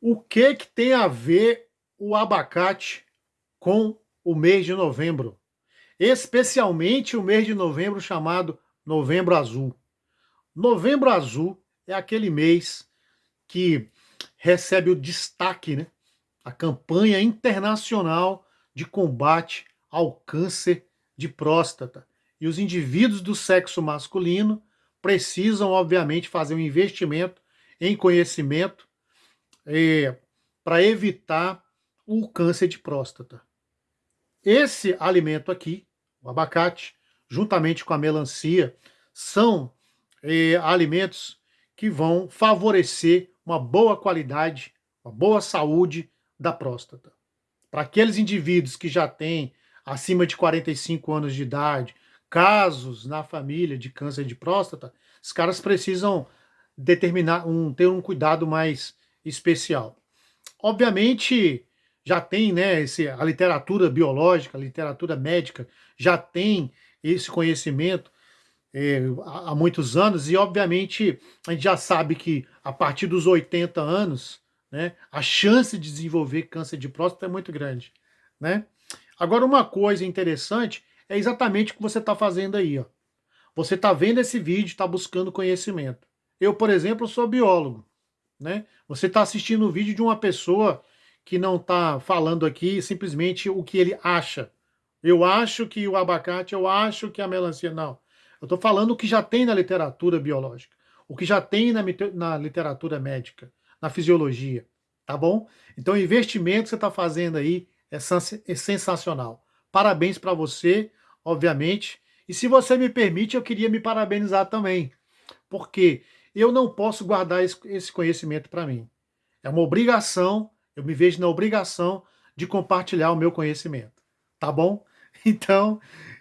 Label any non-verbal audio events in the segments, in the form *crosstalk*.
O que, que tem a ver o abacate com o mês de novembro? Especialmente o mês de novembro chamado Novembro Azul. Novembro Azul é aquele mês que recebe o destaque, né? A campanha internacional de combate ao câncer de próstata. E os indivíduos do sexo masculino precisam, obviamente, fazer um investimento em conhecimento é, para evitar o câncer de próstata. Esse alimento aqui, o abacate, juntamente com a melancia, são é, alimentos que vão favorecer uma boa qualidade, uma boa saúde da próstata. Para aqueles indivíduos que já têm acima de 45 anos de idade, casos na família de câncer de próstata, os caras precisam determinar um ter um cuidado mais especial. Obviamente, já tem, né, esse, a literatura biológica, a literatura médica, já tem esse conhecimento é, há, muitos anos, e obviamente a gente já sabe que a partir dos 80 anos, né, a chance de desenvolver câncer de próstata é muito grande. Né? Agora, uma coisa interessante é exatamente o que você está fazendo aí. Ó. Você está vendo esse vídeo, está buscando conhecimento. Eu, por exemplo, sou biólogo. Né? Você está assistindo o vídeo de uma pessoa que não está falando aqui simplesmente o que ele acha. Eu acho que o abacate, eu acho que a melancia. Não. Eu estou falando o que já tem na literatura biológica, o que já tem na, na literatura médica, na fisiologia. Tá bom? Então o investimento que você está fazendo aí é, é sensacional. Parabéns para você, obviamente. E se você me permite, eu queria me parabenizar também. Porque eu não posso guardar esse conhecimento para mim. É uma obrigação, eu me vejo na obrigação de compartilhar o meu conhecimento. Tá bom? *laughs* Então,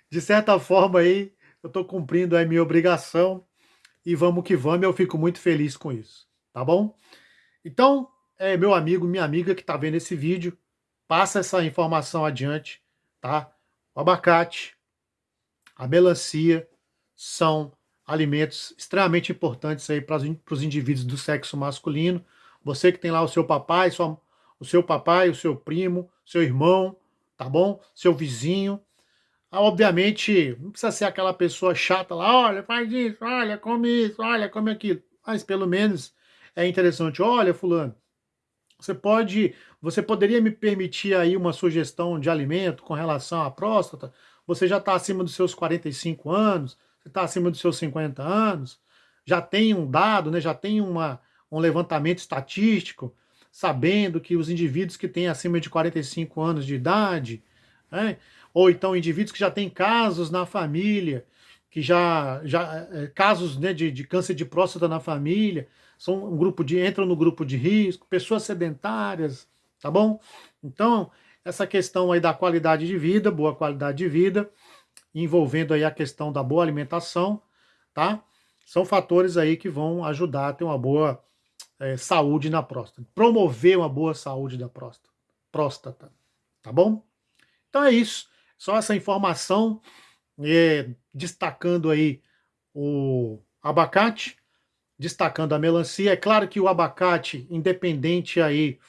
de certa forma aí, eu estou cumprindo a minha obrigação e vamos que vamos, eu fico muito feliz com isso. Tá bom? Então, é meu amigo, minha amiga que está vendo esse vídeo, passa essa informação adiante, tá? O abacate, a melancia são alimentos extremamente importantes aí para os indivíduos do sexo masculino. Você que tem lá o seu papai, sua, o seu papai, o seu primo, seu irmão, tá bom? Seu vizinho. Ah, obviamente, não precisa ser aquela pessoa chata lá, olha, faz isso, olha, come isso, olha, come aquilo. Mas pelo menos é interessante, olha, fulano, você pode, você poderia me permitir aí uma sugestão de alimento com relação à próstata? Você já está acima dos seus 45 anos, você está acima dos seus 50 anos, já tem um dado, né, já tem uma, um levantamento estatístico, sabendo que os indivíduos que têm acima de 45 anos de idade, né, ou então indivíduos que já têm casos na família, que já, já é, casos né, de, de câncer de próstata na família, são um grupo de entram no grupo de risco, pessoas sedentárias, tá bom? Então, essa questão aí da qualidade de vida, boa qualidade de vida, envolvendo aí a questão da boa alimentação, tá? São fatores aí que vão ajudar a ter uma boa é, saúde na próstata, promover uma boa saúde da próstata, próstata, tá bom? Então é isso, só essa informação, é, destacando aí o abacate, destacando a melancia. É claro que o abacate, independente aí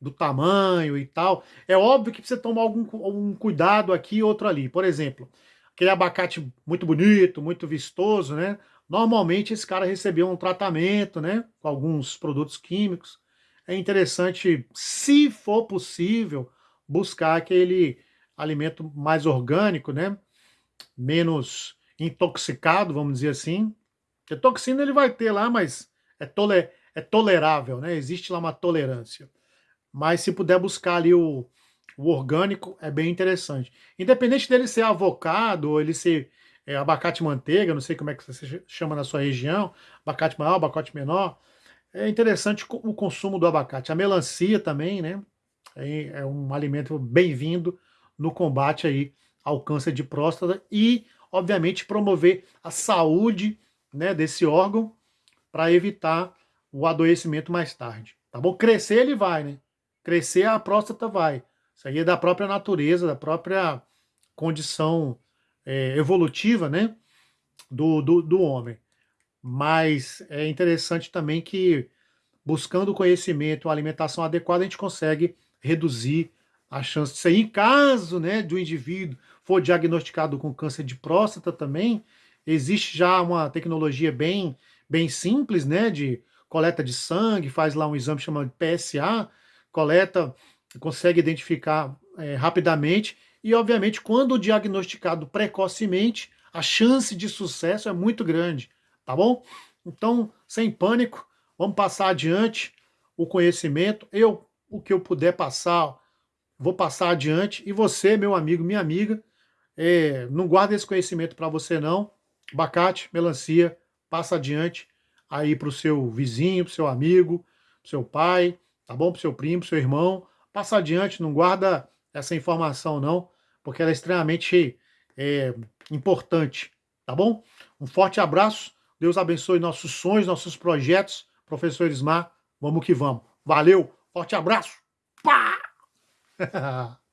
do tamanho e tal, é óbvio que precisa tomar algum, algum cuidado aqui e outro ali. Por exemplo, aquele abacate muito bonito, muito vistoso, né? Normalmente esse cara recebeu um tratamento, né? Com alguns produtos químicos. É interessante, se for possível, buscar aquele alimento mais orgânico, né? Menos intoxicado, vamos dizer assim, porque toxina ele vai ter lá, mas é, tole, é tolerável, né? Existe lá uma tolerância. Mas se puder buscar ali o, o orgânico, é bem interessante. Independente dele ser avocado ou ele ser é, abacate manteiga, não sei como é que você chama na sua região, abacate maior, abacate menor, é interessante o consumo do abacate. A melancia também, né? É, é um alimento bem-vindo no combate aí ao câncer de próstata e, obviamente, promover a saúde né, desse órgão para evitar o adoecimento mais tarde. Tá bom? Crescer ele vai, né? Crescer a próstata vai. Isso aí é da própria natureza, da própria condição é, evolutiva, né? Do, do, do homem. Mas é interessante também que buscando conhecimento, uma alimentação adequada, a gente consegue reduzir a chance disso aí. Em caso né, do indivíduo for diagnosticado com câncer de próstata também, existe já uma tecnologia bem, bem simples, né, de coleta de sangue, faz lá um exame chamado PSA, coleta, consegue identificar é, rapidamente e, obviamente, quando diagnosticado precocemente, a chance de sucesso é muito grande, tá bom? Então, sem pânico, vamos passar adiante o conhecimento. Eu, o que eu puder passar, vou passar adiante. E você, meu amigo, minha amiga, é, não guarda esse conhecimento para você não. Abacate, melancia, passa adiante aí para o seu vizinho, para o seu amigo, para o seu pai, tá bom? Para o seu primo, para o seu irmão. Passa adiante, não guarda essa informação não, porque ela é extremamente é, importante, tá bom? Um forte abraço, Deus abençoe nossos sonhos, nossos projetos. Professor Ismar, vamos que vamos. Valeu, forte abraço. Pá! *laughs*